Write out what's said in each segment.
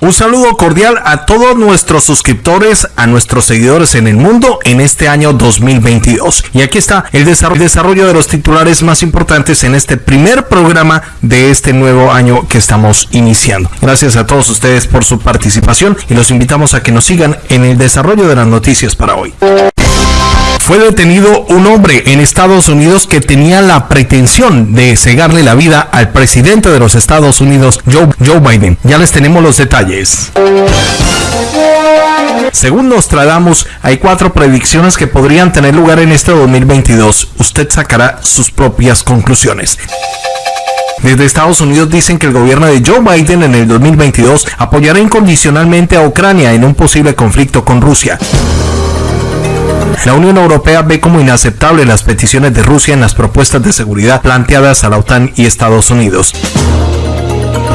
Un saludo cordial a todos nuestros suscriptores, a nuestros seguidores en el mundo en este año 2022. Y aquí está el desarrollo de los titulares más importantes en este primer programa de este nuevo año que estamos iniciando. Gracias a todos ustedes por su participación y los invitamos a que nos sigan en el desarrollo de las noticias para hoy fue detenido un hombre en Estados Unidos que tenía la pretensión de cegarle la vida al presidente de los Estados Unidos, Joe, Biden. Ya les tenemos los detalles. Según Nostradamus, hay cuatro predicciones que podrían tener lugar en este 2022. Usted sacará sus propias conclusiones. Desde Estados Unidos dicen que el gobierno de Joe Biden en el 2022 apoyará incondicionalmente a Ucrania en un posible conflicto con Rusia. La Unión Europea ve como inaceptable las peticiones de Rusia en las propuestas de seguridad planteadas a la OTAN y Estados Unidos.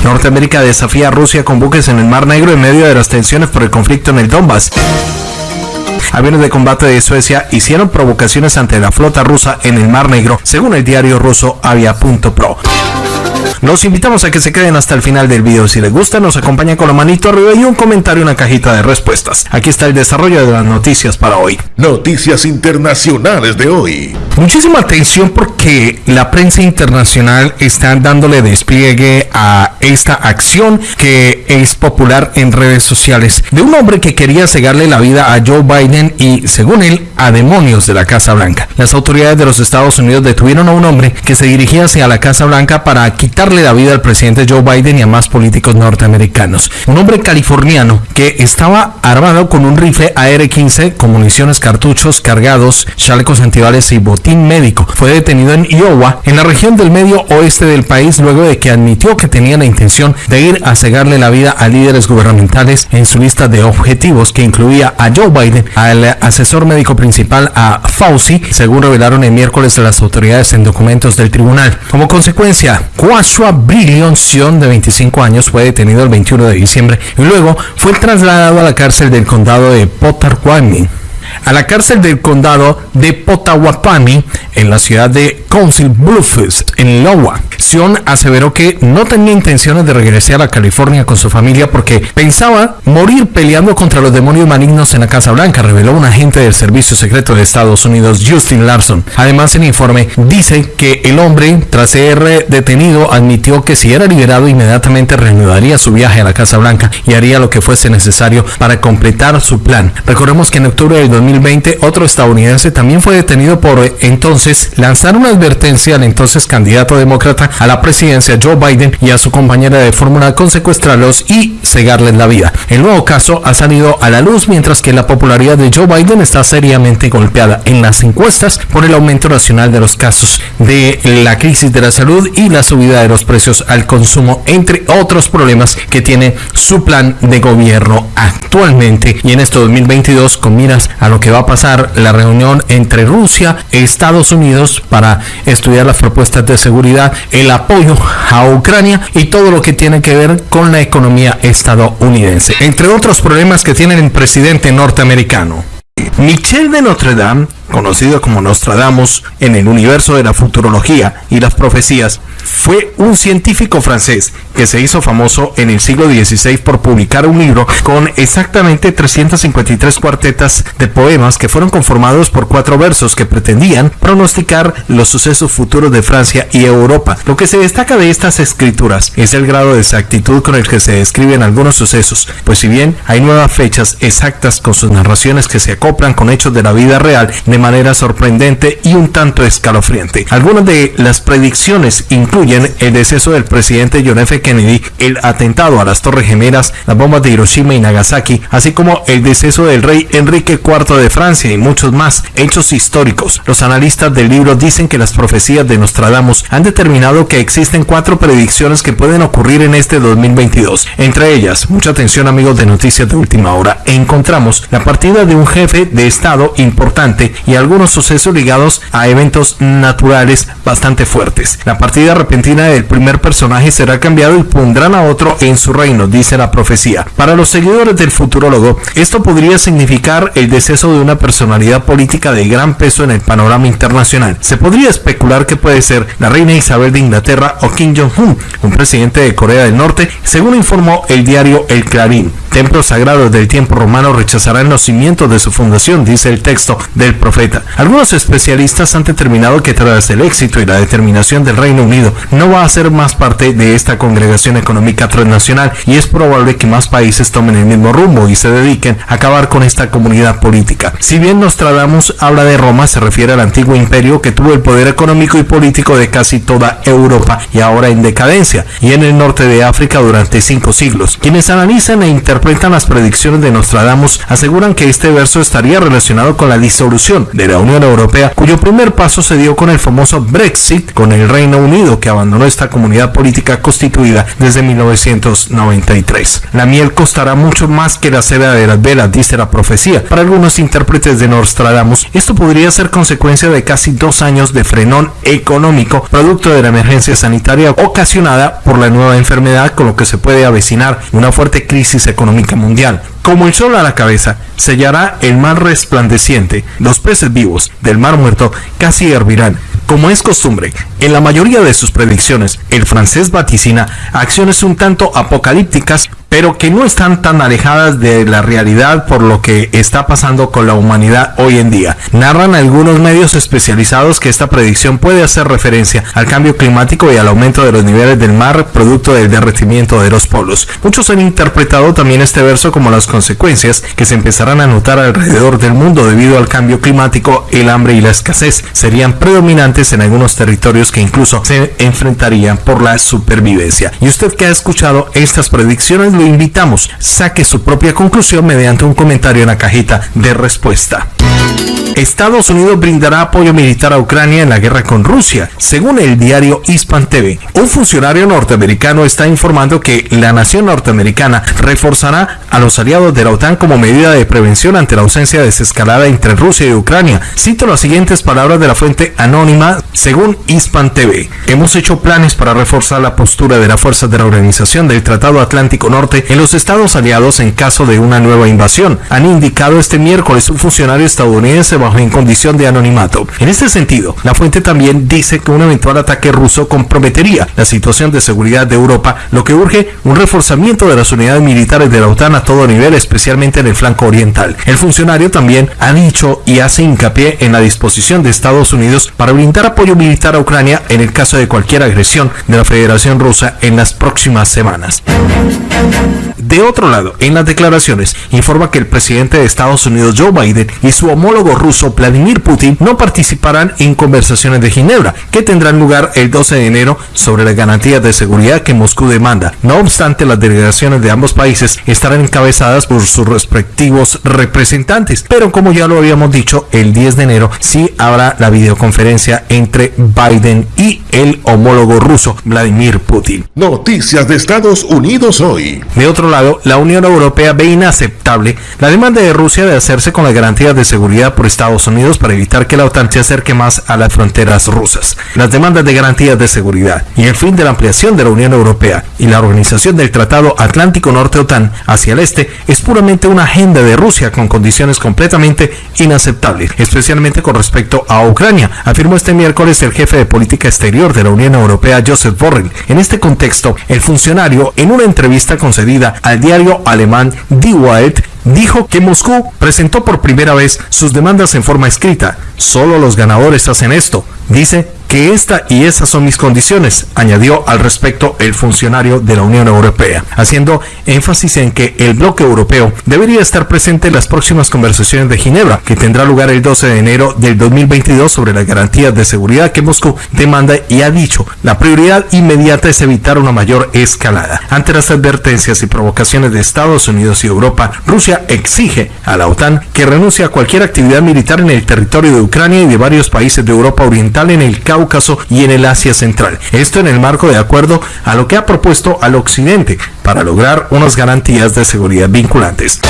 Norteamérica desafía a Rusia con buques en el Mar Negro en medio de las tensiones por el conflicto en el Donbass. Aviones de combate de Suecia hicieron provocaciones ante la flota rusa en el Mar Negro, según el diario ruso Avia.pro. Los invitamos a que se queden hasta el final del video. Si les gusta, nos acompañan con la manito arriba y un comentario en la cajita de respuestas. Aquí está el desarrollo de las noticias para hoy. Noticias internacionales de hoy. Muchísima atención porque la prensa internacional está dándole despliegue a esta acción que es popular en redes sociales de un hombre que quería cegarle la vida a Joe Biden y, según él, a demonios de la Casa Blanca. Las autoridades de los Estados Unidos detuvieron a un hombre que se dirigía hacia la Casa Blanca para la vida al presidente Joe Biden y a más políticos norteamericanos. Un hombre californiano que estaba armado con un rifle AR-15 con municiones, cartuchos cargados, chalecos antibales y botín médico. Fue detenido en Iowa, en la región del medio oeste del país, luego de que admitió que tenía la intención de ir a cegarle la vida a líderes gubernamentales en su lista de objetivos que incluía a Joe Biden, al asesor médico principal a Fauci, según revelaron el miércoles las autoridades en documentos del tribunal. Como consecuencia, Joshua Brillion Sion, de 25 años, fue detenido el 21 de diciembre y luego fue trasladado a la cárcel del condado de Potawatomi a la cárcel del condado de Potawatomi en la ciudad de Council Bluffs, en Iowa. Sion aseveró que no tenía intenciones de regresar a California con su familia porque pensaba morir peleando contra los demonios malignos en la Casa Blanca, reveló un agente del Servicio Secreto de Estados Unidos, Justin Larson. Además, el informe dice que el hombre, tras ser detenido, admitió que si era liberado inmediatamente reanudaría su viaje a la Casa Blanca y haría lo que fuese necesario para completar su plan. Recordemos que en octubre del 2020 otro estadounidense también fue detenido por entonces lanzar una advertencia al entonces candidato demócrata a la presidencia Joe Biden y a su compañera de fórmula con secuestrarlos y cegarles la vida. El nuevo caso ha salido a la luz mientras que la popularidad de Joe Biden está seriamente golpeada en las encuestas por el aumento nacional de los casos de la crisis de la salud y la subida de los precios al consumo, entre otros problemas que tiene su plan de gobierno actualmente y en este 2022 con miras a lo que va a pasar la reunión entre Rusia y Estados Unidos para estudiar las propuestas de seguridad, el apoyo a Ucrania y todo lo que tiene que ver con la economía estadounidense, entre otros problemas que tiene el presidente norteamericano. Michel de Notre Dame, conocido como Nostradamus en el universo de la futurología y las profecías, fue un científico francés que se hizo famoso en el siglo XVI por publicar un libro con exactamente 353 cuartetas de poemas que fueron conformados por cuatro versos que pretendían pronosticar los sucesos futuros de Francia y Europa. Lo que se destaca de estas escrituras es el grado de exactitud con el que se describen algunos sucesos, pues si bien hay nuevas fechas exactas con sus narraciones que se acoplan con hechos de la vida real de manera sorprendente y un tanto escalofriante. Algunas de las predicciones incluyen el deceso del presidente John F. Kennedy, el atentado a las Torres Gemelas, las bombas de Hiroshima y Nagasaki, así como el deceso del rey Enrique IV de Francia y muchos más hechos históricos. Los analistas del libro dicen que las profecías de Nostradamus han determinado que existen cuatro predicciones que pueden ocurrir en este 2022. Entre ellas, mucha atención amigos de Noticias de Última Hora, encontramos la partida de un jefe de Estado importante y algunos sucesos ligados a eventos naturales bastante fuertes. La partida repentina del primer personaje será cambiado y pondrán a otro en su reino, dice la profecía. Para los seguidores del futurólogo, esto podría significar el deceso de una personalidad política de gran peso en el panorama internacional. Se podría especular que puede ser la reina Isabel de Inglaterra o Kim Jong-un, un presidente de Corea del Norte, según informó el diario El Clarín. Templos sagrados del tiempo romano rechazarán los cimientos de su fundación, dice el texto del profeta. Algunos especialistas han determinado que tras el éxito y la determinación del Reino Unido, no va a ser más parte de esta congregación económica transnacional y es probable que más países tomen el mismo rumbo y se dediquen a acabar con esta comunidad política. Si bien Nostradamus habla de Roma, se refiere al antiguo imperio que tuvo el poder económico y político de casi toda Europa y ahora en decadencia, y en el norte de África durante cinco siglos. Quienes analizan e interpretan las predicciones de Nostradamus aseguran que este verso estaría relacionado con la disolución de la Unión Europea, cuyo primer paso se dio con el famoso Brexit con el Reino Unido, que abandonó esta comunidad política constituida desde 1993. La miel costará mucho más que la seda de las velas, dice la profecía. Para algunos intérpretes de Nostradamus, esto podría ser consecuencia de casi dos años de frenón económico, producto de la emergencia sanitaria ocasionada por la nueva enfermedad, con lo que se puede avecinar una fuerte crisis económica mundial. Como el sol a la cabeza, sellará el mar resplandeciente, los peces vivos del mar muerto casi hervirán. Como es costumbre, en la mayoría de sus predicciones, el francés vaticina acciones un tanto apocalípticas pero que no están tan alejadas de la realidad por lo que está pasando con la humanidad hoy en día. Narran algunos medios especializados que esta predicción puede hacer referencia al cambio climático y al aumento de los niveles del mar producto del derretimiento de los polos. Muchos han interpretado también este verso como las consecuencias que se empezarán a notar alrededor del mundo debido al cambio climático, el hambre y la escasez. Serían predominantes en algunos territorios que incluso se enfrentarían por la supervivencia. Y usted que ha escuchado estas predicciones, invitamos, saque su propia conclusión mediante un comentario en la cajita de respuesta. Estados Unidos brindará apoyo militar a Ucrania en la guerra con Rusia, según el diario Hispan TV. Un funcionario norteamericano está informando que la nación norteamericana reforzará a los aliados de la OTAN como medida de prevención ante la ausencia de desescalada entre Rusia y Ucrania. Cito las siguientes palabras de la fuente anónima, según Hispan TV. Hemos hecho planes para reforzar la postura de las fuerzas de la Organización del Tratado Atlántico Norte en los estados aliados en caso de una nueva invasión, han indicado este miércoles un funcionario estadounidense en condición de anonimato. En este sentido, la fuente también dice que un eventual ataque ruso comprometería la situación de seguridad de Europa, lo que urge un reforzamiento de las unidades militares de la OTAN a todo nivel, especialmente en el flanco oriental. El funcionario también ha dicho y hace hincapié en la disposición de Estados Unidos para brindar apoyo militar a Ucrania en el caso de cualquier agresión de la Federación Rusa en las próximas semanas. De otro lado, en las declaraciones, informa que el presidente de Estados Unidos, Joe Biden, y su homólogo ruso, Vladimir Putin, no participarán en conversaciones de Ginebra, que tendrán lugar el 12 de enero sobre las garantías de seguridad que Moscú demanda. No obstante, las delegaciones de ambos países estarán encabezadas por sus respectivos representantes. Pero como ya lo habíamos dicho, el 10 de enero sí habrá la videoconferencia entre Biden y el homólogo ruso, Vladimir Putin. Noticias de Estados Unidos hoy. De otro lado, la Unión Europea ve inaceptable la demanda de Rusia de hacerse con las garantías de seguridad por Estados Unidos para evitar que la OTAN se acerque más a las fronteras rusas. Las demandas de garantías de seguridad y el fin de la ampliación de la Unión Europea y la organización del Tratado Atlántico Norte OTAN hacia el este es puramente una agenda de Rusia con condiciones completamente inaceptables, especialmente con respecto a Ucrania, afirmó este miércoles el jefe de política exterior de la Unión Europea, Joseph Borrell. En este contexto, el funcionario, en una entrevista concedida al diario alemán Die Welt dijo que Moscú presentó por primera vez sus demandas en forma escrita. Solo los ganadores hacen esto. Dice que esta y esas son mis condiciones, añadió al respecto el funcionario de la Unión Europea, haciendo énfasis en que el bloque europeo debería estar presente en las próximas conversaciones de Ginebra, que tendrá lugar el 12 de enero del 2022 sobre las garantías de seguridad que Moscú demanda y ha dicho, la prioridad inmediata es evitar una mayor escalada. Ante las advertencias y provocaciones de Estados Unidos y Europa, Rusia exige a la OTAN que renuncie a cualquier actividad militar en el territorio de Ucrania y de varios países de Europa Oriental en el Caucaso Cáucaso y en el Asia Central. Esto en el marco de acuerdo a lo que ha propuesto al Occidente para lograr unas garantías de seguridad vinculantes.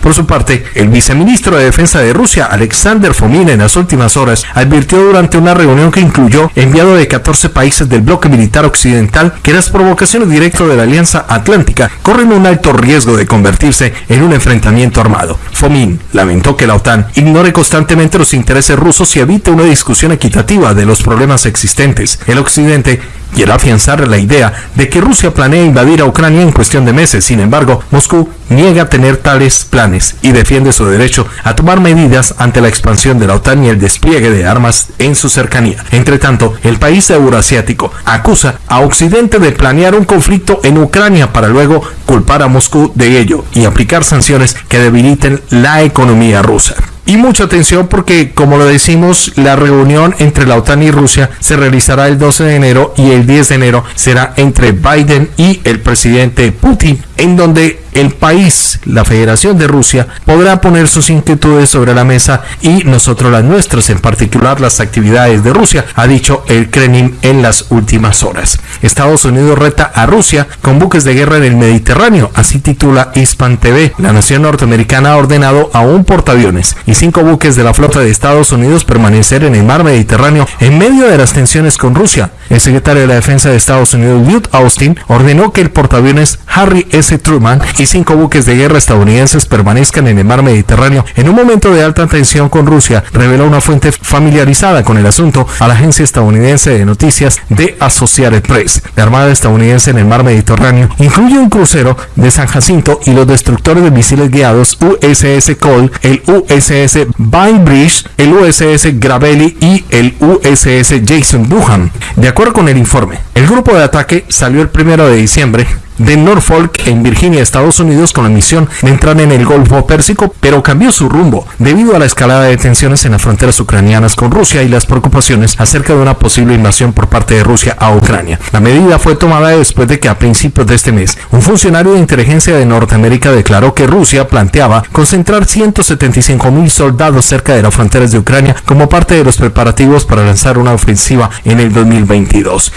Por su parte, el viceministro de Defensa de Rusia, Alexander Fomin, en las últimas horas advirtió durante una reunión que incluyó enviado de 14 países del bloque militar occidental que las provocaciones directas de la Alianza Atlántica corren un alto riesgo de convertirse en un enfrentamiento armado. Fomin lamentó que la OTAN ignore constantemente los intereses rusos y evite una discusión equitativa de los problemas existentes. El Occidente quiere afianzar la idea de que Rusia planea invadir a Ucrania en cuestión de meses. Sin embargo, Moscú niega tener tales planes y defiende su derecho a tomar medidas ante la expansión de la OTAN y el despliegue de armas en su cercanía. Entre tanto, el país euroasiático acusa a Occidente de planear un conflicto en Ucrania para luego culpar a Moscú de ello y aplicar sanciones que debiliten la economía rusa. Y mucha atención porque, como lo decimos, la reunión entre la OTAN y Rusia se realizará el 12 de enero y el 10 de enero será entre Biden y el presidente Putin, en donde el país, la Federación de Rusia, podrá poner sus inquietudes sobre la mesa y nosotros las nuestras, en particular las actividades de Rusia, ha dicho el Kremlin en las últimas horas. Estados Unidos reta a Rusia con buques de guerra en el Mediterráneo, así titula Hispan TV. La nación norteamericana ha ordenado a un portaaviones cinco buques de la flota de Estados Unidos permanecer en el mar Mediterráneo en medio de las tensiones con Rusia. El secretario de la Defensa de Estados Unidos, Lloyd Austin, ordenó que el portaaviones Harry S. Truman y cinco buques de guerra estadounidenses permanezcan en el mar Mediterráneo en un momento de alta tensión con Rusia, reveló una fuente familiarizada con el asunto a la agencia estadounidense de noticias de Associated Press. La Armada estadounidense en el mar Mediterráneo incluye un crucero de San Jacinto y los destructores de misiles guiados USS Cole, el USS Bainbridge, el USS Gravely y el USS Jason Duhan. De acuerdo con el informe, el grupo de ataque salió el primero de diciembre de Norfolk en Virginia, Estados Unidos, con la misión de entrar en el Golfo Pérsico, pero cambió su rumbo debido a la escalada de tensiones en las fronteras ucranianas con Rusia y las preocupaciones acerca de una posible invasión por parte de Rusia a Ucrania. La medida fue tomada después de que a principios de este mes un funcionario de inteligencia de Norteamérica declaró que Rusia planteaba concentrar 175 mil soldados cerca de las fronteras de Ucrania como parte de los preparativos para lanzar una ofensiva en el 2022.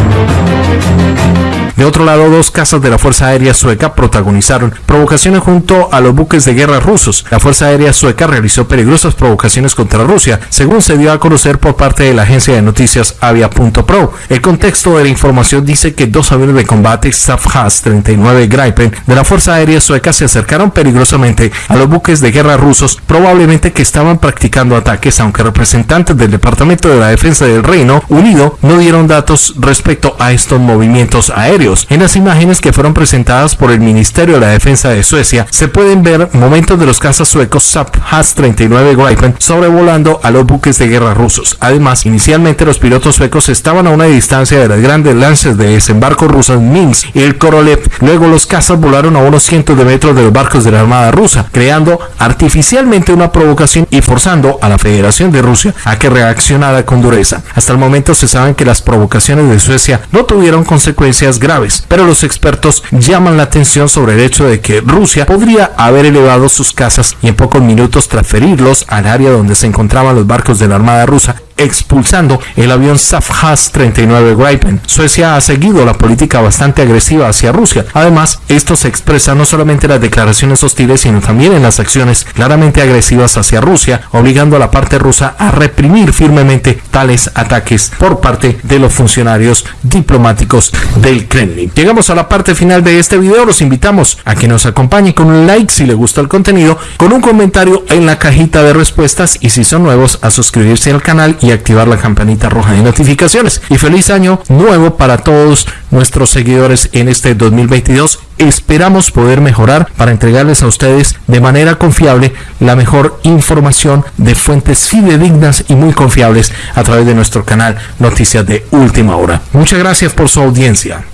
De otro lado, dos casas de la Fuerza Aérea Sueca protagonizaron provocaciones junto a los buques de guerra rusos. La Fuerza Aérea Sueca realizó peligrosas provocaciones contra Rusia, según se dio a conocer por parte de la agencia de noticias Avia.pro. El contexto de la información dice que dos aviones de combate Safhas 39 Gripen de la Fuerza Aérea Sueca se acercaron peligrosamente a los buques de guerra rusos, probablemente que estaban practicando ataques, aunque representantes del Departamento de la Defensa del Reino Unido no dieron datos respecto a estos movimientos aéreos. En las imágenes que fueron presentadas por el Ministerio de la Defensa de Suecia, se pueden ver momentos de los cazas suecos SAP Has-39 Gripen sobrevolando a los buques de guerra rusos. Además, inicialmente los pilotos suecos estaban a una distancia de las grandes lances de desembarco rusas Minsk y el Korolev. Luego los cazas volaron a unos cientos de metros de los barcos de la Armada rusa, creando artificialmente una provocación y forzando a la Federación de Rusia a que reaccionara con dureza. Hasta el momento se sabe que las provocaciones de Suecia no tuvieron consecuencias graves pero los expertos llaman la atención sobre el hecho de que Rusia podría haber elevado sus casas y en pocos minutos transferirlos al área donde se encontraban los barcos de la Armada rusa expulsando el avión Safhas 39 Gripen. Suecia ha seguido la política bastante agresiva hacia Rusia. Además, esto se expresa no solamente en las declaraciones hostiles, sino también en las acciones claramente agresivas hacia Rusia, obligando a la parte rusa a reprimir firmemente tales ataques por parte de los funcionarios diplomáticos del Kremlin. Llegamos a la parte final de este video, los invitamos a que nos acompañen con un like si les gustó el contenido, con un comentario en la cajita de respuestas y si son nuevos a suscribirse al canal y activar la campanita roja de notificaciones. Y feliz año nuevo para todos nuestros seguidores en este 2022. Esperamos poder mejorar para entregarles a ustedes de manera confiable la mejor información de fuentes fidedignas y muy confiables a través de nuestro canal Noticias de Última Hora. Muchas gracias por su audiencia.